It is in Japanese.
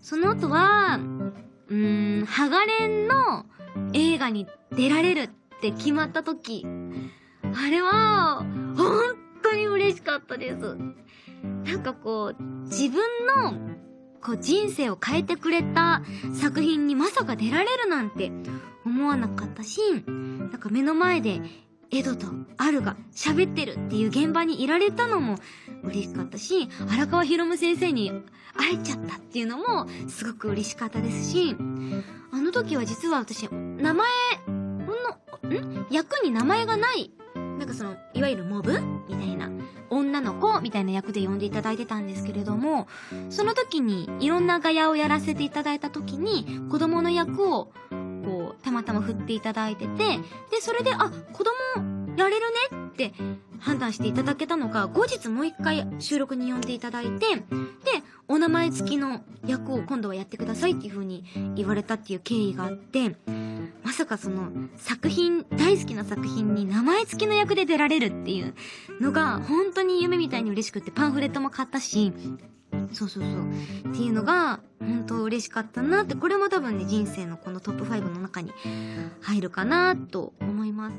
その後は、うーん、ハガレンの映画に出られるって決まった時、あれは、本当に嬉しかったです。なんかこう、自分の、こう人生を変えてくれた作品にまさか出られるなんて思わなかったし、なんか目の前でエドとアルが喋ってるっていう現場にいられたのも嬉しかったし、荒川博夢先生に会えちゃったっていうのもすごく嬉しかったですし、あの時は実は私、名前の、ん？役に名前がない、なんかその、いわゆるモブみたいな、女の子みたいな役で呼んでいただいてたんですけれども、その時にいろんなガヤをやらせていただいた時に、子供の役を、こう、たまたま振っていただいてて、で、それで、あ、子供やれるねって判断していただけたのが、後日もう一回収録に呼んでいただいて、で、お名前付きの役を今度はやってくださいっていう風に言われたっていう経緯があって、まさかその作品、大好きな作品に名前付きの役で出られるっていうのが本当に夢みたいに嬉しくってパンフレットも買ったし、そうそうそう。っていうのが本当嬉しかったなって、これも多分ね人生のこのトップ5の中に入るかなと思います。